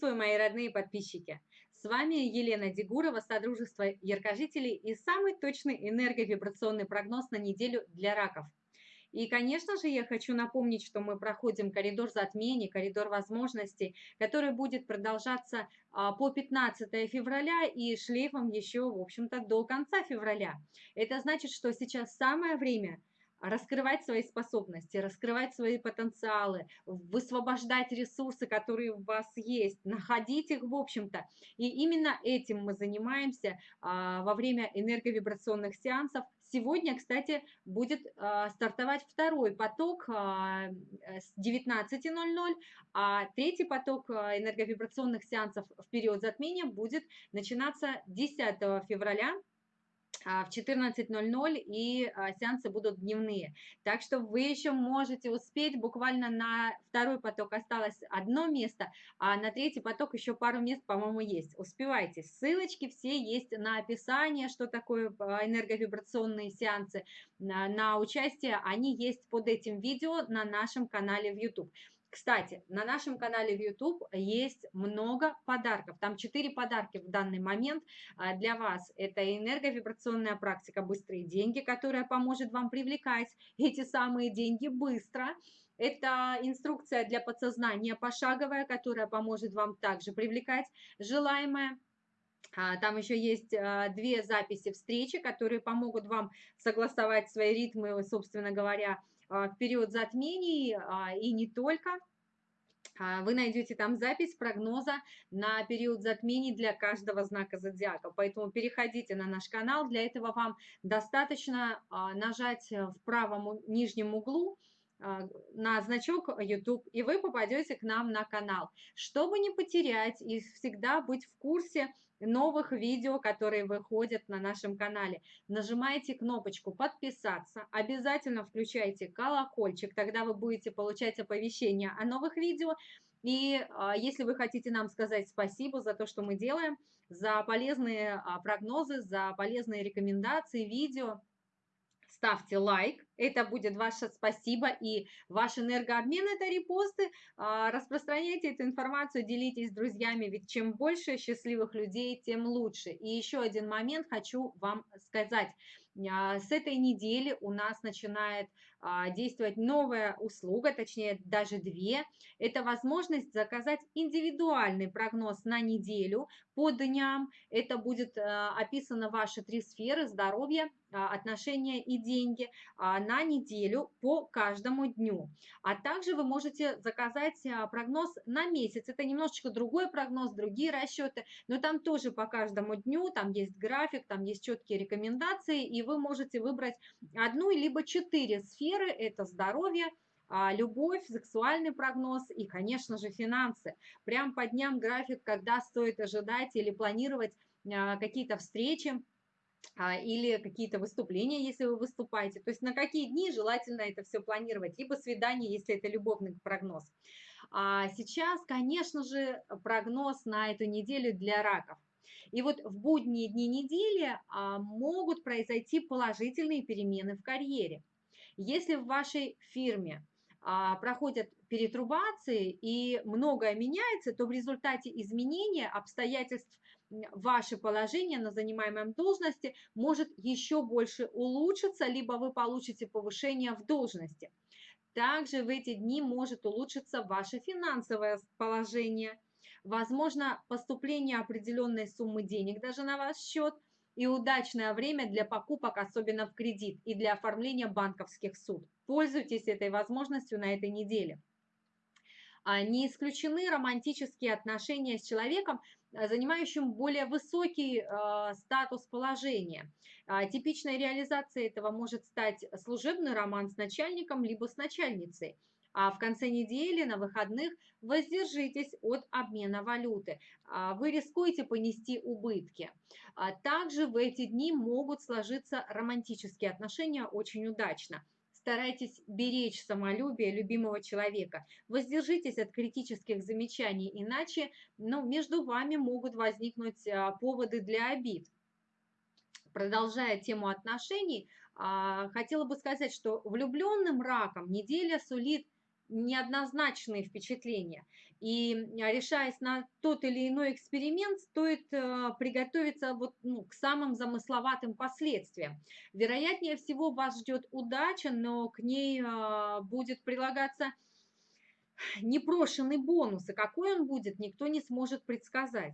Приветствую, мои родные подписчики! С вами Елена Дегурова, Содружество Яркожителей и самый точный энерговибрационный прогноз на неделю для раков. И, конечно же, я хочу напомнить, что мы проходим коридор затмений, коридор возможностей, который будет продолжаться а, по 15 февраля и шлейфом еще, в общем-то, до конца февраля. Это значит, что сейчас самое время – раскрывать свои способности, раскрывать свои потенциалы, высвобождать ресурсы, которые у вас есть, находить их, в общем-то. И именно этим мы занимаемся а, во время энерговибрационных сеансов. Сегодня, кстати, будет а, стартовать второй поток а, с 19.00, а третий поток энерговибрационных сеансов в период затмения будет начинаться 10 февраля в 14.00 и а, сеансы будут дневные. Так что вы еще можете успеть, буквально на второй поток осталось одно место, а на третий поток еще пару мест, по-моему, есть. Успевайте. Ссылочки все есть на описание, что такое а, энерговибрационные сеансы, на, на участие, они есть под этим видео на нашем канале в YouTube. Кстати, на нашем канале в YouTube есть много подарков. Там 4 подарки в данный момент а, для вас. Это энерговибрационная практика «Быстрые деньги», которая поможет вам привлекать эти самые деньги быстро. Это инструкция для подсознания пошаговая, которая поможет вам также привлекать желаемое. А, там еще есть а, две записи встречи, которые помогут вам согласовать свои ритмы, собственно говоря, в период затмений а, и не только. А, вы найдете там запись прогноза на период затмений для каждого знака зодиака. Поэтому переходите на наш канал. Для этого вам достаточно нажать в правом нижнем углу на значок YouTube, и вы попадете к нам на канал. Чтобы не потерять и всегда быть в курсе новых видео, которые выходят на нашем канале. Нажимаете кнопочку «Подписаться», обязательно включайте колокольчик, тогда вы будете получать оповещения о новых видео. И а, если вы хотите нам сказать спасибо за то, что мы делаем, за полезные а, прогнозы, за полезные рекомендации, видео, ставьте лайк, это будет ваше спасибо и ваш энергообмен – это репосты. А, распространяйте эту информацию, делитесь с друзьями, ведь чем больше счастливых людей, тем лучше. И еще один момент хочу вам сказать. А, с этой недели у нас начинает а, действовать новая услуга, точнее даже две. Это возможность заказать индивидуальный прогноз на неделю по дням. Это будет описано ваши три сферы – здоровье, отношения и деньги на неделю по каждому дню. А также вы можете заказать а, прогноз на месяц. Это немножечко другой прогноз, другие расчеты, но там тоже по каждому дню, там есть график, там есть четкие рекомендации, и вы можете выбрать одну либо четыре сферы, это здоровье, а, любовь, сексуальный прогноз и, конечно же, финансы. Прям по дням график, когда стоит ожидать или планировать а, какие-то встречи, а, или какие-то выступления, если вы выступаете. То есть на какие дни желательно это все планировать, либо свидание, если это любовный прогноз. А сейчас, конечно же, прогноз на эту неделю для раков. И вот в будние дни недели а, могут произойти положительные перемены в карьере. Если в вашей фирме а, проходят перетрубации и многое меняется, то в результате изменения обстоятельств ваше положение на занимаемой должности может еще больше улучшиться, либо вы получите повышение в должности. Также в эти дни может улучшиться ваше финансовое положение. Возможно, поступление определенной суммы денег даже на ваш счет и удачное время для покупок, особенно в кредит, и для оформления банковских суд. Пользуйтесь этой возможностью на этой неделе. А, не исключены романтические отношения с человеком, занимающим более высокий э, статус положения. Э, типичной реализацией этого может стать служебный роман с начальником либо с начальницей. А в конце недели, на выходных, воздержитесь от обмена валюты. Вы рискуете понести убытки. Также в эти дни могут сложиться романтические отношения очень удачно. Старайтесь беречь самолюбие любимого человека. Воздержитесь от критических замечаний, иначе ну, между вами могут возникнуть а, поводы для обид. Продолжая тему отношений, а, хотела бы сказать, что влюбленным раком неделя сулит неоднозначные впечатления. И решаясь на тот или иной эксперимент, стоит э, приготовиться вот, ну, к самым замысловатым последствиям. Вероятнее всего вас ждет удача, но к ней э, будет прилагаться непрошенный бонус, и какой он будет, никто не сможет предсказать.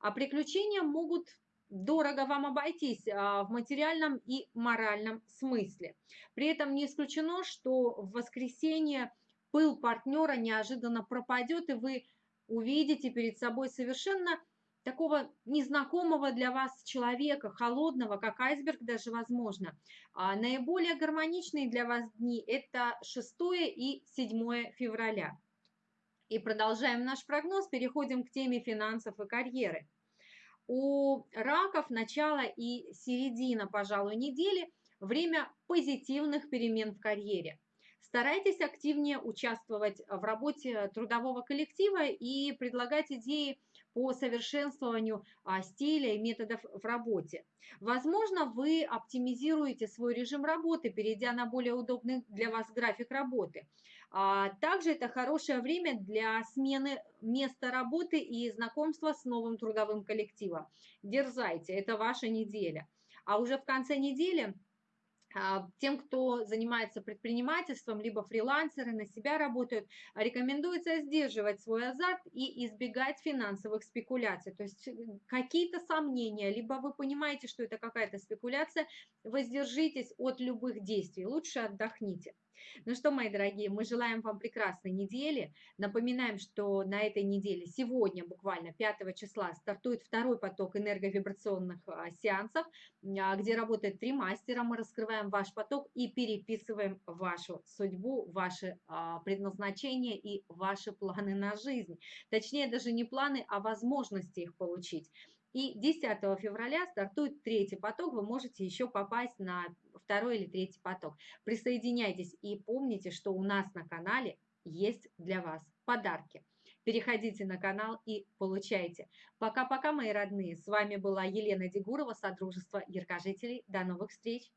А приключения могут дорого вам обойтись а, в материальном и моральном смысле. При этом не исключено, что в воскресенье пыл партнера неожиданно пропадет, и вы увидите перед собой совершенно такого незнакомого для вас человека, холодного, как айсберг даже возможно. А наиболее гармоничные для вас дни – это 6 и 7 февраля. И продолжаем наш прогноз, переходим к теме финансов и карьеры. У раков начало и середина, пожалуй, недели – время позитивных перемен в карьере. Старайтесь активнее участвовать в работе трудового коллектива и предлагать идеи по совершенствованию а, стиля и методов в работе. Возможно, вы оптимизируете свой режим работы, перейдя на более удобный для вас график работы. А, также это хорошее время для смены места работы и знакомства с новым трудовым коллективом. Дерзайте, это ваша неделя. А уже в конце недели тем, кто занимается предпринимательством, либо фрилансеры на себя работают, рекомендуется сдерживать свой азарт и избегать финансовых спекуляций. То есть какие-то сомнения, либо вы понимаете, что это какая-то спекуляция, воздержитесь от любых действий, лучше отдохните. Ну что, мои дорогие, мы желаем вам прекрасной недели. Напоминаем, что на этой неделе, сегодня буквально 5 числа, стартует второй поток энерговибрационных а, сеансов, а, где работает три мастера. Мы раскрываем ваш поток и переписываем вашу судьбу, ваше а, предназначение и ваши планы на жизнь. Точнее, даже не планы, а возможности их получить. И 10 февраля стартует третий поток, вы можете еще попасть на второй или третий поток. Присоединяйтесь и помните, что у нас на канале есть для вас подарки. Переходите на канал и получайте. Пока-пока, мои родные. С вами была Елена Дегурова, Содружество Яркожителей. До новых встреч!